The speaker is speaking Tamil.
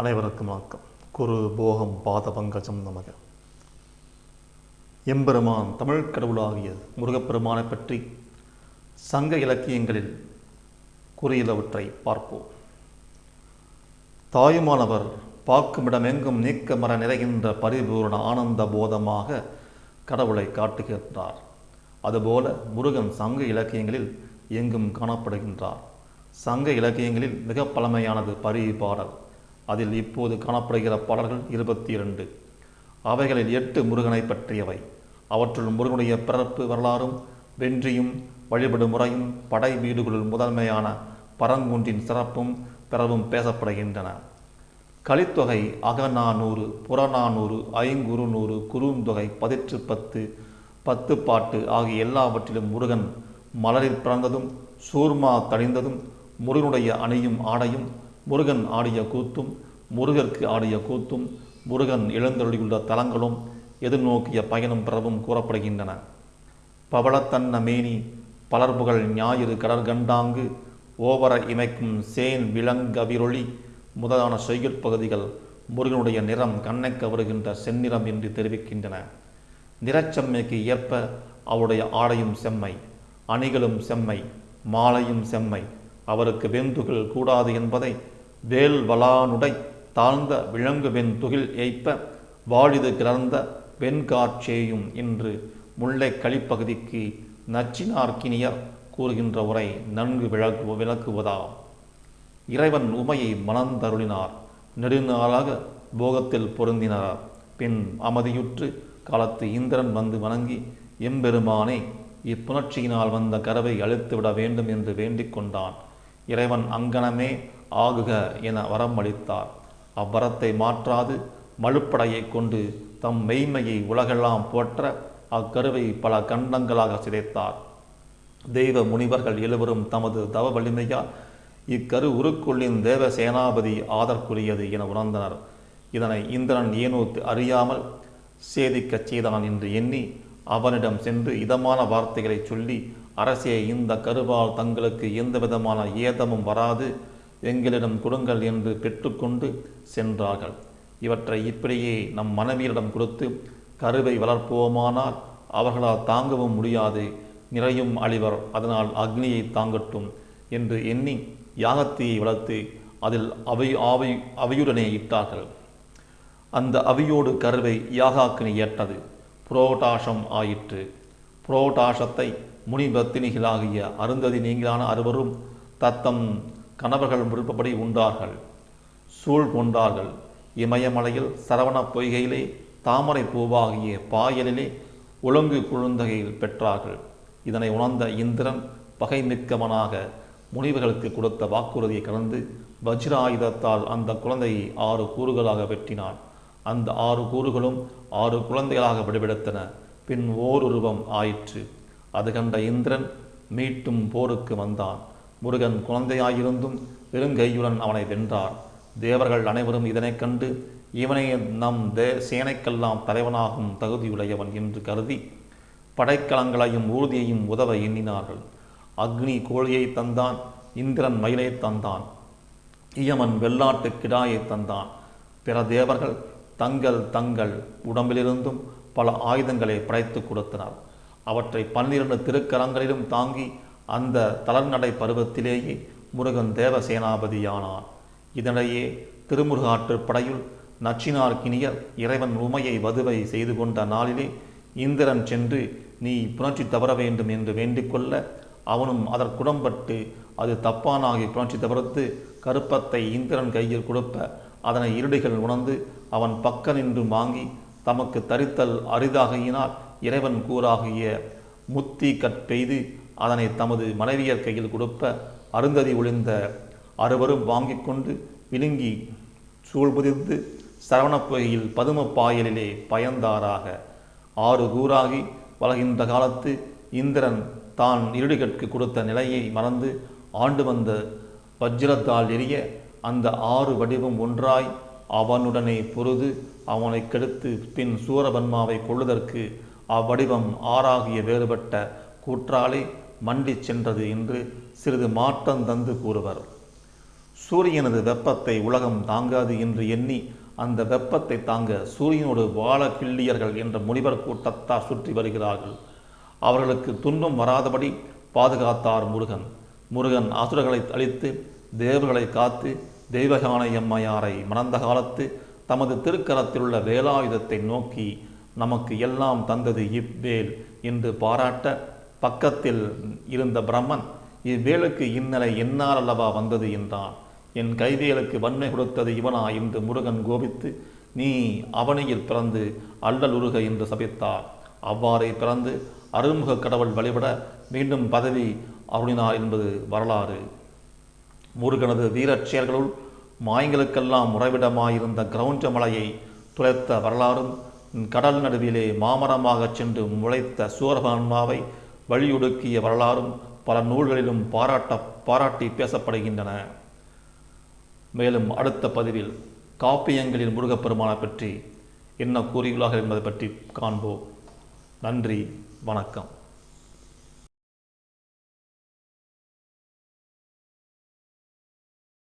அனைவருக்கும் வணக்கம். குரு போகம் பாத பங்கஜம் நமக. எம்பெருமான் தமிழ் கடவுளாகிய முருகப்பெருமானை பற்றி சங்க இலக்கியங்களில் கூறியுள்ளவற்றை பார்ப்போம். தாயுமானவர் பார்க்குமிடமெங்கும் நீக்க மர நிறைகின்ற பரிபூரண ஆனந்த போதமாக கடவுளை காட்டுகின்றார். அதுபோல முருகன் சங்க இலக்கியங்களில் எங்கும் காணப்படுகின்றார். சங்க இலக்கியங்களில் மிக பழமையானது பரி பாடல் அதில் இப்போது காணப்படுகிற பாடல்கள் இருபத்தி இரண்டு. அவைகளில் எட்டு முருகனை பற்றியவை. அவற்றுள் முருகனுடைய பிறப்பு வரலாறும் வென்றியும் வழிபடும் முறையும் படை வீடுகளுள் முதன்மையான பரங்குன்றின் சிறப்பும் பிறவும் பேசப்படுகின்றன. கலித்தொகை அகநானூறு புறநானூறு ஐங்குறுநூறு குறுந்தொகை பதிற்று பத்து பத்து பாட்டு ஆகிய எல்லாவற்றிலும் முருகன் மலரில் பிறந்ததும் சூர்மா தணிந்ததும் முருகனுடைய அணியும் ஆடையும் முருகன் ஆடிய கூத்தும் முருகர்க்கு ஆடிய கூத்தும் முருகன் எழுந்தருளியுள்ள தலங்களும் எதிர்நோக்கிய பயணம் பிறவும் கூறப்படுகின்றன. பவளத்தன்ன மேனி பலர்புகழ் ஞாயிறு கடற்கண்டாங்கு ஓவர இமைக்கும் சேன் விலங்கவிரொளி முதலான செய்யுட்பகுதிகள் முருகனுடைய நிறம் கண்ணை கவருகின்ற செந்நிறம் என்று தெரிவிக்கின்றன. நிறச்செம்மைக்கு ஏற்ப அவருடைய ஆடையும் செம்மை அணிகளும் செம்மை மாலையும் செம்மை அவருக்கு வெந்துகள் கூடாது என்பதை வேல் வளானுடை தாழ்ந்த விலங்கு வெண்துகில் ஏய்ப்ப வாழிது கிளர்ந்த வெண்காட்சேயும் என்று முல்லை களிப்பகுதிக்கு நச்சினார்க்கினியர் கூறுகின்ற உரை நன்கு விளக்கு விளக்குவதா? இறைவன் உமையை மணந்தருளினார். நெடுநாளாக போகத்தில் பொருந்தினார். பின் அமைதியுற்று காலத்து இந்திரன் வந்து வணங்கி எம்பெருமானே இப்புணர்ச்சியினால் வந்த கரவை அழித்துவிட வேண்டும் என்று வேண்டிக் கொண்டான். இறைவன் அங்கனமே ஆகுக என வரமளித்தார். அவ்வரத்தை மாற்றாது மழுப்படையை கொண்டு தம் மெய்மையை உலகெல்லாம் போற்ற அக்கருவை பல கண்டங்களாக சிதைத்தார். தெய்வ முனிவர்கள் எழுவரும் தமது தவ வலிமையால் இக்கரு உருக்குள்ளின் தேவ சேனாபதி ஆதற்குரியது என உணர்ந்தனர். இதனை இந்திரன் ஏனூத்து அறியாமல் சேதிக்கச் செய்தான் என்று எண்ணி அவனிடம் சென்று இதமான வார்த்தைகளை சொல்லி அரசே இந்த கருவால் தங்களுக்கு எந்த விதமான ஏதமும் வராது. எங்களிடம் கொடுங்கள் என்று பெற்றுக்கொண்டு சென்றார்கள். இவற்றை இப்படியே நம் மனைவியரிடம் கொடுத்து கருவை வளர்ப்போமானால் அவர்களால் தாங்கவும் முடியாது. நிறையும் அழிவர் அதனால் அக்னியை தாங்கட்டும் என்று எண்ணி யாகத்தியை வளர்த்து அதில் அவை ஆவை அவையுடனே இட்டார்கள். அந்த அவியோடு கருவை யாகாக்கினி ஏற்றது. புரோட்டாசம் ஆயிற்று. புரோட்டாசத்தை முனிபத்தினிகளாகிய அருந்ததி நீங்களான அறுவரும் தத்தம் கணவர்கள் விருப்பப்படி உண்டார்கள். சூழ் கொண்டார்கள். இமயமலையில் சரவண பொய்கையிலே தாமரை பூவாகிய பாயலிலே ஒழுங்கு குழுந்தகையில் பெற்றார்கள். இதனை உணர்ந்த இந்திரன் பகை மிக்கவனாக முனிவர்களுக்கு கொடுத்த வாக்குறுதியை கலந்து வஜ்ராயுதத்தால் அந்த குழந்தையை ஆறு கூறுகளாக வெட்டினான். அந்த ஆறு கூறுகளும் ஆறு குழந்தைகளாக விடுவிடுத்தன பின் ஓருருவம் ஆயிற்று. அது கண்ட இந்திரன் மீட்டும் போருக்கு வந்தான். முருகன் குழந்தையாயிருந்தும் பெருங்கையுடன் அவனை வென்றார். தேவர்கள் அனைவரும் இதனைக் கண்டு இவனை நம் தே சேனைக்கெல்லாம் தலைவனாகும் தகுதியுடையவன் என்று கருதி படைக்கலங்களையும் ஊர்தியையும் உதவ எண்ணினார்கள். அக்னி கோழியை தந்தான் இந்திரன் மயிலை தந்தான் இயமன் வெள்ளாட்டு கிடாயை தந்தான். பிற தேவர்கள் தங்கள் தங்கள் உடம்பிலிருந்தும் பல ஆயுதங்களை படைத்து கொடுத்தனர். அவற்றை பன்னிரண்டு திருக்கரங்களிலும் தாங்கி அந்த தளர்நடை பருவத்திலேயே முருகன் தேவசேனாபதியானான் இதனிடையே திருமுருகாற்றுப் படையுள் நச்சினார்க்கினியர் இறைவன் உமையை வதுவை செய்து கொண்ட நாளிலே இந்திரன் சென்று நீ புணர்ச்சி தவற வேண்டும் என்று வேண்டிக்கொள்ள அவனும் அதற்குடம்பட்டு அது தப்பானாகி புணர்ச்சி தவிர்த்து கருப்பத்தை இந்திரன் கையில் கொடுப்ப அதனை இருடிகள் உணர்ந்து அவன் பக்க நின்று வாங்கி தமக்கு தரித்தல் அரிதாகையினால் இறைவன் கூறாகிய முத்தி கற்பெய்து அதனை தமது மனைவியர் கையில் கொடுப்ப அருந்ததி ஒளிந்த அறுவரும் வாங்கி கொண்டு விழுங்கி சூழ்புதிர்ந்து சரவணப்பொகையில் பதும பாயலிலே பயந்தாராக. ஆறு கூறாகி வளகின்ற காலத்து இந்திரன் தான் இருடிகற்கு கொடுத்த நிலையை மறந்து ஆண்டு வந்த வஜ்ரத்தால் எரிய அந்த ஆறு வடிவம் ஒன்றாய் அவனுடனே பொருது அவனை கெடுத்து பின் சூரபன்மாவை கொள்ளுதற்கு அவ்வடிவம் ஆறாகிய வேறுபட்ட கூற்றாலே மண்டிச் சென்றது என்று சிறிது மாற்றம் தந்து கூறுவர். சூரியனது வெப்பத்தை உலகம் தாங்காது என்று எண்ணி அந்த வெப்பத்தை தாங்க சூரியனோடு வாழ கிள்ளியர்கள் என்ற முனிவர் கூட்டத்தார் சுற்றி வருகிறார்கள். அவர்களுக்கு துன்பம் வராதபடி பாதுகாத்தார் முருகன். முருகன் அசுரர்களை அழித்து தேவர்களை காத்து தெய்வகானை எம்மையாரை மணந்த காலத்து தமது திருக்கரத்தில் உள்ள வேலாயுதத்தை நோக்கி நமக்கு எல்லாம் தந்தது இவ்வேல் என்று பாராட்ட பக்கத்தில் இருந்த பிரம்மன் இவ்வேளுக்கு இந்நிலை என்னால் அல்லவா வந்தது? என்றான். என் கைவேலுக்கு வன்மை கொடுத்தது இவனா என்று முருகன் கோபித்து நீ அவனையில் பிறந்து அல்லல் உருக என்று சபித்தார். அவ்வாறே பிறந்து அருள்முக கடவுள் வழிபட மீண்டும் பதவி அருளினார் என்பது வரலாறு. முருகனது வீரச் செயல்களுள் மாயங்களுக்கெல்லாம் உறைவிடமாயிருந்த கிரௌஞ்ச மலையை துளைத்த வரலாறும் கடல் நடுவிலே மாமரமாகச் சென்று முளைத்த சூரபான்மாவை வழியொடுக்கிய வரலாறும் பல நூல்களிலும் பாராட்ட பாராட்டி பேசப்படுகின்றன. மேலும் அடுத்த பதிவில் காப்பியங்களின் முருகப்பெருமானை பற்றி என்ன கூறியுள்ளார்கள் என்பதை பற்றி காண்போம். நன்றி வணக்கம்.